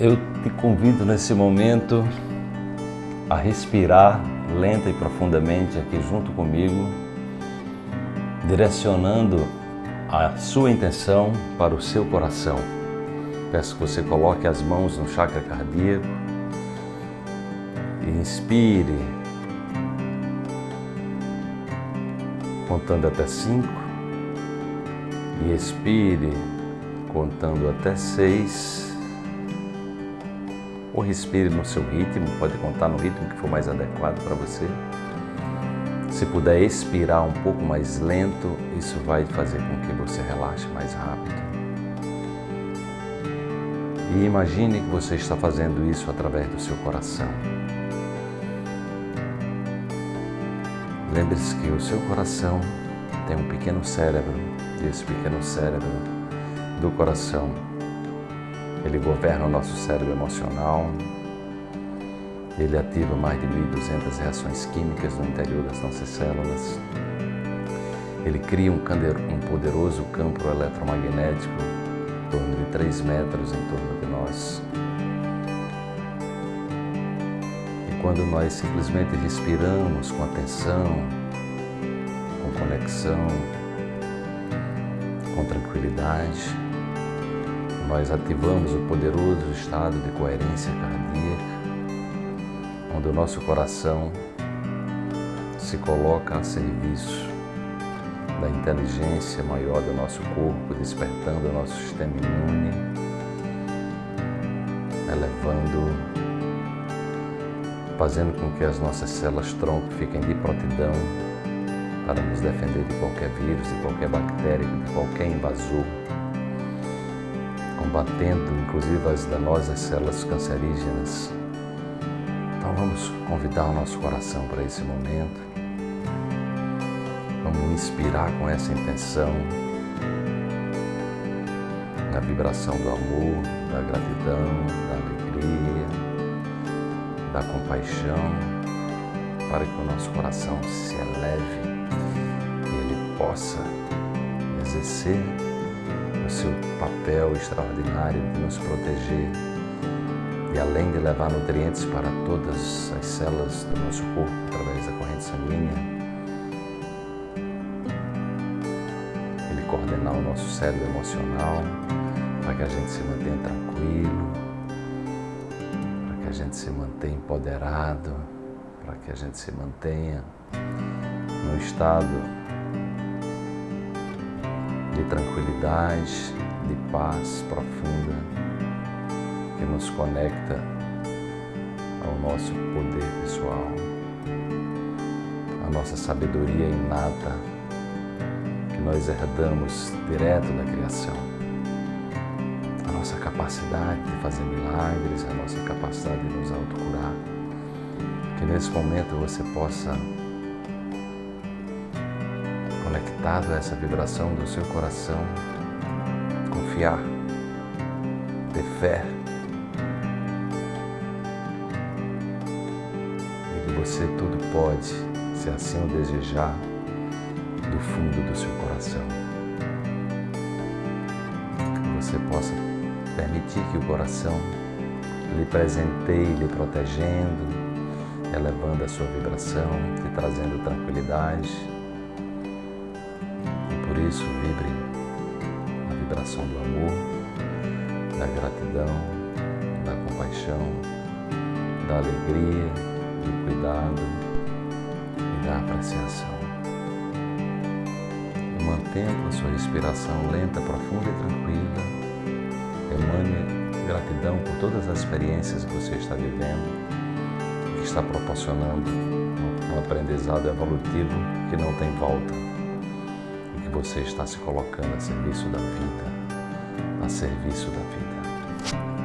Eu te convido nesse momento a respirar lenta e profundamente aqui junto comigo, direcionando a sua intenção para o seu coração. Peço que você coloque as mãos no chakra cardíaco e inspire, contando até cinco, e expire, contando até seis ou respire no seu ritmo, pode contar no ritmo que for mais adequado para você. Se puder expirar um pouco mais lento, isso vai fazer com que você relaxe mais rápido. E imagine que você está fazendo isso através do seu coração. Lembre-se que o seu coração tem um pequeno cérebro, e esse pequeno cérebro do coração ele governa o nosso cérebro emocional, ele ativa mais de 1.200 reações químicas no interior das nossas células. Ele cria um, poderoso campo eletromagnético em torno de 3 metros em torno de nós. E quando nós simplesmente respiramos com atenção, com conexão, com tranquilidade, nós ativamos o poderoso estado de coerência cardíaca, onde o nosso coração se coloca a serviço da inteligência maior do nosso corpo, despertando o nosso sistema imune, elevando, fazendo com que as nossas células tronco fiquem de prontidão para nos defender de qualquer vírus, de qualquer bactéria, de qualquer invasor combatendo inclusive as danosas células cancerígenas. Então vamos convidar o nosso coração para esse momento. Vamos inspirar com essa intenção na vibração do amor, da gratidão, da alegria, da compaixão, para que o nosso coração se eleve e ele possa exercer seu papel extraordinário de nos proteger e além de levar nutrientes para todas as células do nosso corpo através da corrente sanguínea, ele coordenar o nosso cérebro emocional para que a gente se mantenha tranquilo, para que a gente se mantenha empoderado, para que a gente se mantenha num estado de tranquilidade, de paz profunda que nos conecta ao nosso poder pessoal, a nossa sabedoria inata que nós herdamos direto da criação, a nossa capacidade de fazer milagres, a nossa capacidade de nos autocurar. Que nesse momento você possa conectado a essa vibração do seu coração, confiar, ter fé e que você tudo pode, se assim o desejar, do fundo do seu coração. Que você possa permitir que o coração lhe presenteie, lhe protegendo, elevando a sua vibração, te trazendo tranquilidade, isso, vibre a vibração do amor, da gratidão, da compaixão, da alegria, do cuidado e da apreciação. E mantendo a sua respiração lenta, profunda e tranquila, emane gratidão por todas as experiências que você está vivendo, que está proporcionando um aprendizado evolutivo que não tem volta você está se colocando a serviço da vida, a serviço da vida.